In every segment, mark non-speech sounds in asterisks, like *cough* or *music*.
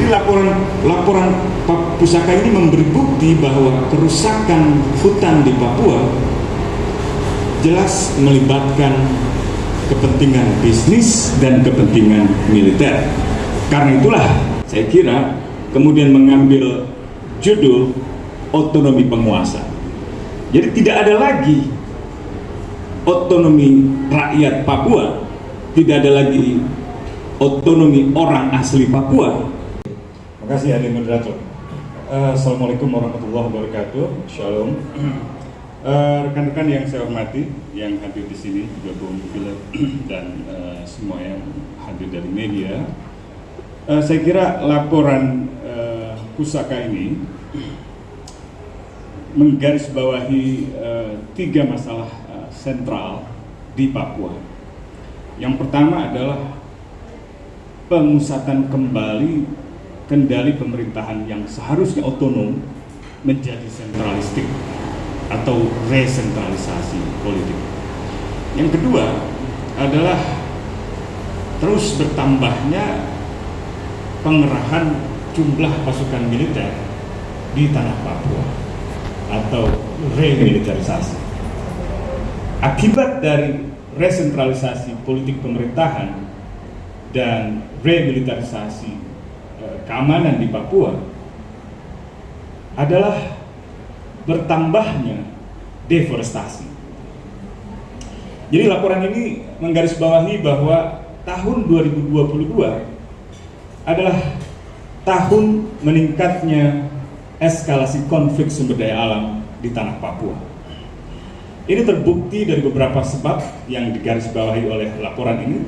Jadi laporan laporan pusaka ini memberi bukti bahwa kerusakan hutan di Papua jelas melibatkan kepentingan bisnis dan kepentingan militer. Karena itulah saya kira kemudian mengambil judul otonomi penguasa. Jadi tidak ada lagi otonomi rakyat Papua, tidak ada lagi otonomi orang asli Papua. Kasih Adi Moderator. Uh, Assalamualaikum warahmatullahi wabarakatuh. Shalom. Rekan-rekan uh, yang saya hormati, yang hadir di sini, juga Bung Philip *clears throat* dan uh, semua yang hadir dari media. Saya kira laporan uh, pusaka ini menggarisbawahi tiga masalah sentral di Papua. Yang pertama adalah pemusatan kembali kendali pemerintahan yang seharusnya otonom menjadi sentralistik atau resentralisasi politik. Yang kedua adalah terus bertambahnya pengerahan jumlah pasukan militer di tanah Papua atau remilitarisasi. Akibat dari resentralisasi politik pemerintahan dan remilitarisasi keamanan di Papua adalah bertambahnya deforestasi. Jadi laporan ini menggarisbawahi bahwa tahun 2022 adalah tahun meningkatnya eskalasi konflik sumber daya alam di tanah Papua. Ini terbukti dari beberapa sebab yang digarisbawahi oleh laporan ini.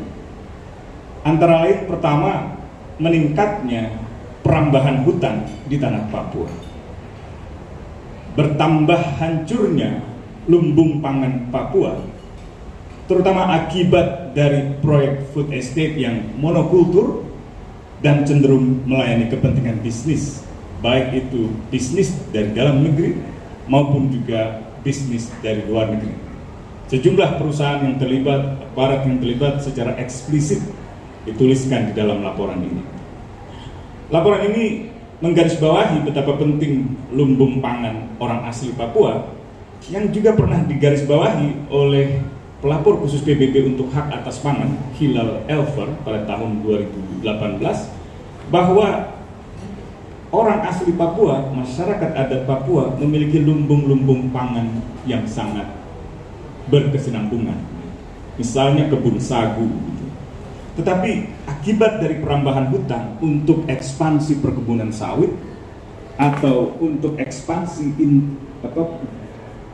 Antara lain pertama, meningkatnya perambahan hutan di tanah Papua. Bertambah hancurnya lumbung pangan Papua, terutama akibat dari proyek food estate yang monokultur dan cenderung melayani kepentingan bisnis baik itu bisnis dari dalam negeri maupun juga bisnis dari luar negeri. Sejumlah perusahaan yang terlibat, aparat yang terlibat secara eksplisit dituliskan di dalam laporan ini. Laporan ini menggarisbawahi betapa penting lumbung pangan orang asli Papua yang juga pernah digarisbawahi oleh pelapor khusus PBB untuk hak atas pangan Hilal Elver pada tahun 2018 bahwa orang asli Papua, masyarakat adat Papua memiliki lumbung-lumbung pangan yang sangat berkesinambungan. Misalnya kebun sagu. Tetapi akibat dari perambahan hutan untuk ekspansi perkebunan sawit atau untuk ekspansi in, apa,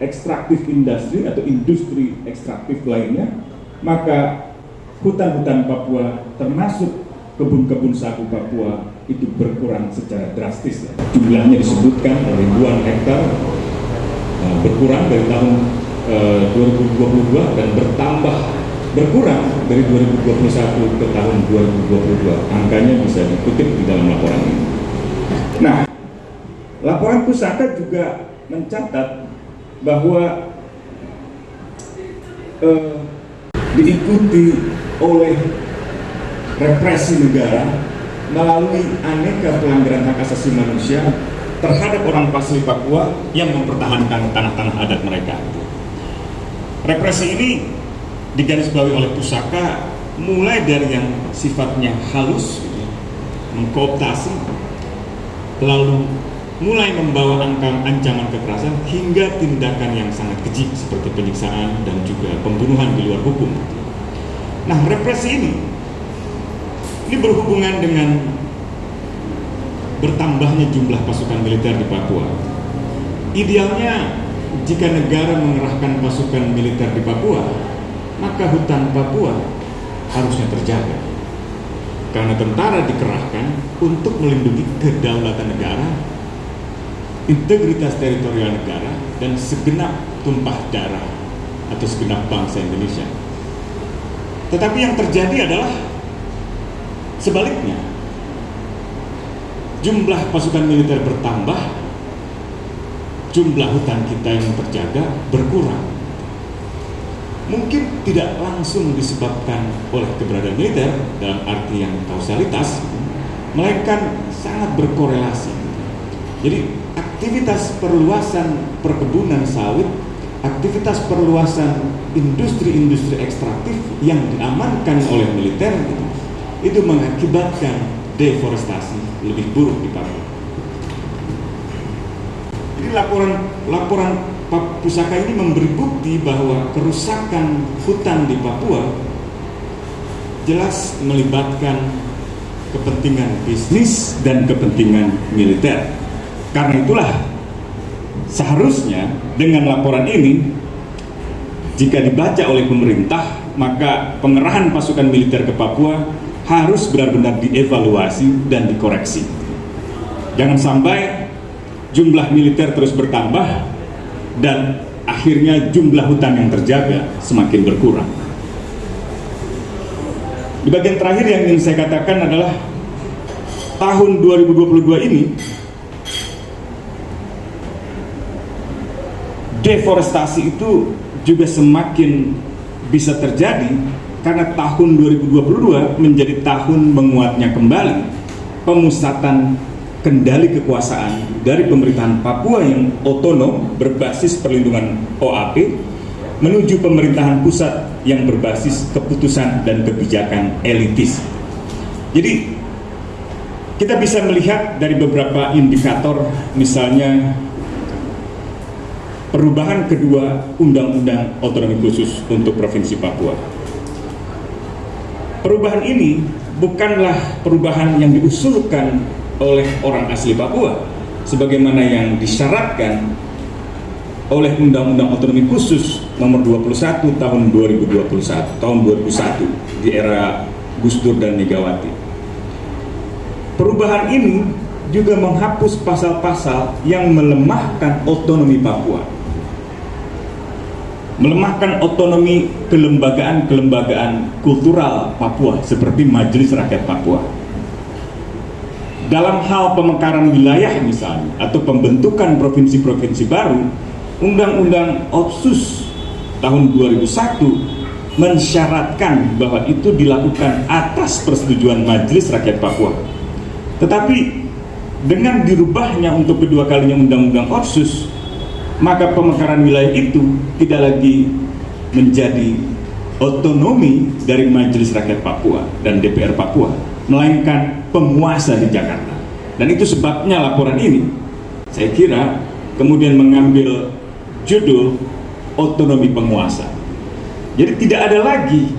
ekstraktif industri atau industri ekstraktif lainnya, maka hutan-hutan Papua termasuk kebun-kebun sagu Papua itu berkurang secara drastis. Jumlahnya disebutkan ribuan hektar uh, berkurang dari tahun uh, 2022 dan bertambah berkurang dari 2021 ke tahun 2022. Angkanya bisa dikutip di dalam laporan ini. Nah, laporan pusaka juga mencatat bahwa uh, diikuti oleh represi negara melalui aneka pelanggaran hak asasi manusia terhadap orang asli Papua yang mempertahankan tanah-tanah adat mereka. Represi ini digarisbawahi oleh pusaka mulai dari yang sifatnya halus, mengkooptasi, lalu mulai membawa angka ancaman kekerasan hingga tindakan yang sangat keji seperti penyiksaan dan juga pembunuhan di luar hukum. Nah, represi ini ini berhubungan dengan bertambahnya jumlah pasukan militer di Papua. Idealnya jika negara mengerahkan pasukan militer di Papua, maka hutan Papua harusnya terjaga. Karena tentara dikerahkan untuk melindungi kedaulatan negara, integritas teritorial negara, dan segenap tumpah darah atau segenap bangsa Indonesia. Tetapi yang terjadi adalah Sebaliknya, jumlah pasukan militer bertambah, jumlah hutan kita yang terjaga berkurang. Mungkin tidak langsung disebabkan oleh keberadaan militer dalam arti yang kausalitas, melainkan sangat berkorelasi. Jadi aktivitas perluasan perkebunan sawit, aktivitas perluasan industri-industri ekstraktif yang diamankan oleh militer itu, itu mengakibatkan deforestasi lebih buruk di Papua. Jadi laporan laporan Pusaka ini memberi bukti bahwa kerusakan hutan di Papua jelas melibatkan kepentingan bisnis dan kepentingan militer. Karena itulah seharusnya dengan laporan ini jika dibaca oleh pemerintah maka pengerahan pasukan militer ke Papua harus benar-benar dievaluasi dan dikoreksi. Jangan sampai jumlah militer terus bertambah dan akhirnya jumlah hutan yang terjaga semakin berkurang. Di bagian terakhir yang ingin saya katakan adalah tahun 2022 ini deforestasi itu juga semakin bisa terjadi karena tahun 2022 menjadi tahun menguatnya kembali pemusatan kendali kekuasaan dari pemerintahan Papua yang otonom berbasis perlindungan OAP menuju pemerintahan pusat yang berbasis keputusan dan kebijakan elitis. Jadi kita bisa melihat dari beberapa indikator misalnya perubahan kedua undang-undang otonomi khusus untuk Provinsi Papua. Perubahan ini bukanlah perubahan yang diusulkan oleh orang asli Papua sebagaimana yang disyaratkan oleh Undang-Undang Otonomi Khusus nomor 21 tahun 2021 tahun 2001 di era Gus Dur dan Megawati. Perubahan ini juga menghapus pasal-pasal yang melemahkan otonomi Papua. Melemahkan otonomi kelembagaan-kelembagaan kultural Papua seperti Majelis Rakyat Papua dalam hal pemekaran wilayah misalnya atau pembentukan provinsi-provinsi baru Undang-Undang Otsus tahun 2001 mensyaratkan bahwa itu dilakukan atas persetujuan Majelis Rakyat Papua. Tetapi dengan dirubahnya untuk kedua kalinya Undang-Undang Otsus maka pemekaran wilayah itu tidak lagi menjadi otonomi dari Majelis Rakyat Papua dan DPR Papua melainkan penguasa di Jakarta. Dan itu sebabnya laporan ini, saya kira, kemudian mengambil judul otonomi penguasa. Jadi tidak ada lagi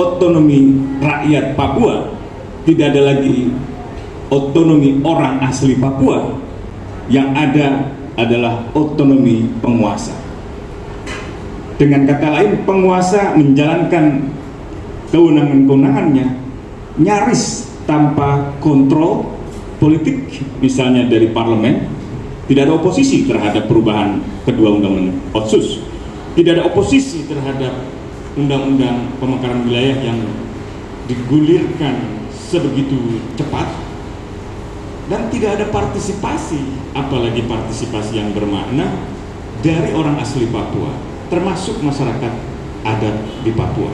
otonomi rakyat Papua, tidak ada lagi otonomi orang asli Papua, yang ada adalah otonomi penguasa. Dengan kata lain, penguasa menjalankan kewenangan-kewenangannya nyaris tanpa kontrol politik misalnya dari parlemen tidak ada oposisi terhadap perubahan kedua undang-undang otsus. Tidak ada oposisi terhadap undang-undang pemekaran wilayah yang digulirkan sebegitu cepat. Dan tidak ada partisipasi apalagi partisipasi yang bermakna dari orang asli Papua termasuk masyarakat adat di Papua.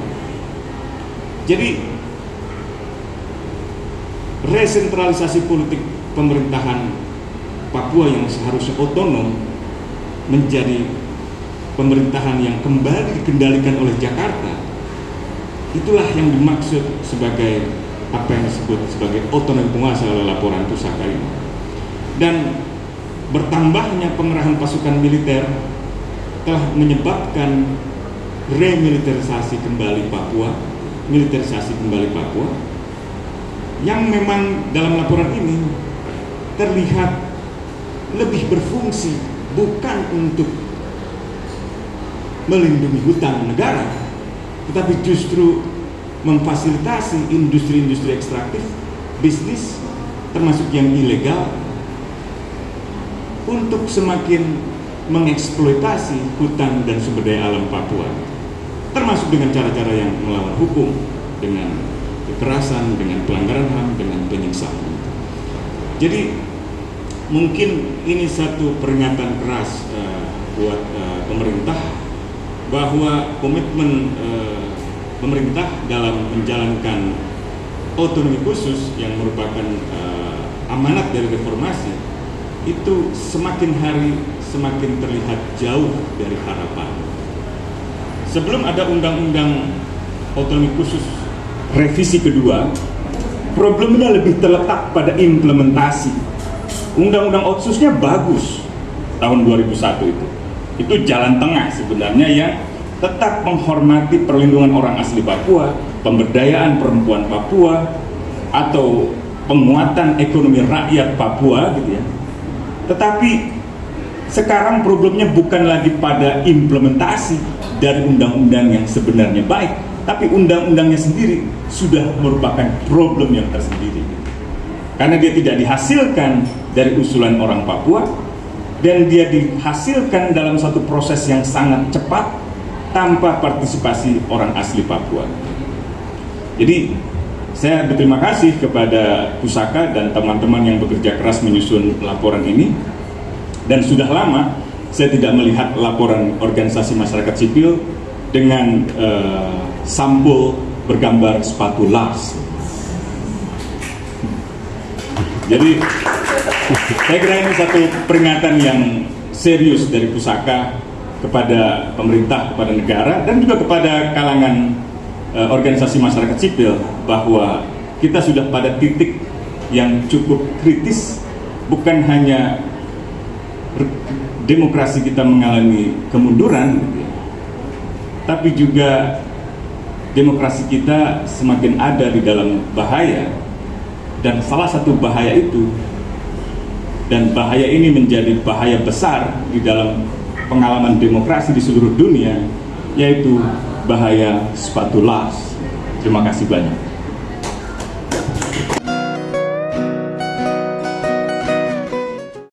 Jadi resentralisasi politik pemerintahan Papua yang seharusnya otonom menjadi pemerintahan yang kembali dikendalikan oleh Jakarta itulah yang dimaksud sebagai apa yang disebut sebagai otonomi penguasa oleh laporan pusaka ini. Dan bertambahnya pengerahan pasukan militer telah menyebabkan remiliterisasi kembali Papua militerisasi kembali Papua yang memang dalam laporan ini terlihat lebih berfungsi bukan untuk melindungi hutan negara tetapi justru memfasilitasi industri-industri ekstraktif bisnis termasuk yang ilegal untuk semakin mengeksploitasi hutan dan sumber daya alam Papua termasuk dengan cara-cara yang melawan hukum dengan kekerasan, dengan pelanggaran HAM, dengan penyiksaan. Jadi mungkin ini satu peringatan keras uh, buat uh, pemerintah bahwa komitmen uh, pemerintah dalam menjalankan otonomi khusus yang merupakan uh, amanat dari reformasi itu semakin hari semakin terlihat jauh dari harapan. Sebelum ada undang-undang otonomi khusus revisi kedua, problemnya lebih terletak pada implementasi. Undang-undang otsusnya bagus tahun 2001 itu. Itu jalan tengah sebenarnya yang tetap menghormati perlindungan orang asli Papua, pemberdayaan perempuan Papua, atau penguatan ekonomi rakyat Papua gitu ya. Tetapi sekarang problemnya bukan lagi pada implementasi dari undang-undang yang sebenarnya baik, tapi undang-undangnya sendiri sudah merupakan problem yang tersendiri. Karena dia tidak dihasilkan dari usulan orang Papua, dan dia dihasilkan dalam satu proses yang sangat cepat tanpa partisipasi orang asli Papua. Jadi saya berterima kasih kepada Pusaka dan teman-teman yang bekerja keras menyusun laporan ini dan sudah lama saya tidak melihat laporan organisasi masyarakat sipil dengan uh, sampul bergambar sepatu Lars. Jadi saya kira ini satu peringatan yang serius dari Pusaka kepada pemerintah, kepada negara, dan juga kepada kalangan uh, organisasi masyarakat sipil bahwa kita sudah pada titik yang cukup kritis, bukan hanya demokrasi kita mengalami kemunduran, tapi juga demokrasi kita semakin ada di dalam bahaya, dan salah satu bahaya itu, dan bahaya ini menjadi bahaya besar di dalam pengalaman demokrasi di seluruh dunia yaitu bahaya sepatu las. Terima kasih banyak.